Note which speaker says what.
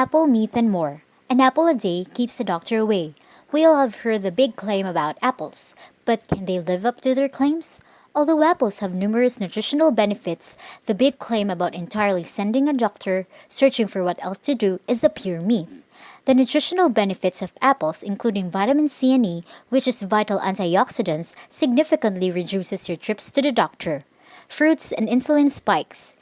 Speaker 1: Apple, Myth, and More. An apple a day keeps the doctor away. We all have heard the big claim about apples, but can they live up to their claims? Although apples have numerous nutritional benefits, the big claim about entirely sending a doctor searching for what else to do is a pure myth. The nutritional benefits of apples, including vitamin C and E, which is vital antioxidants, significantly reduces your trips to the doctor. Fruits and insulin spikes.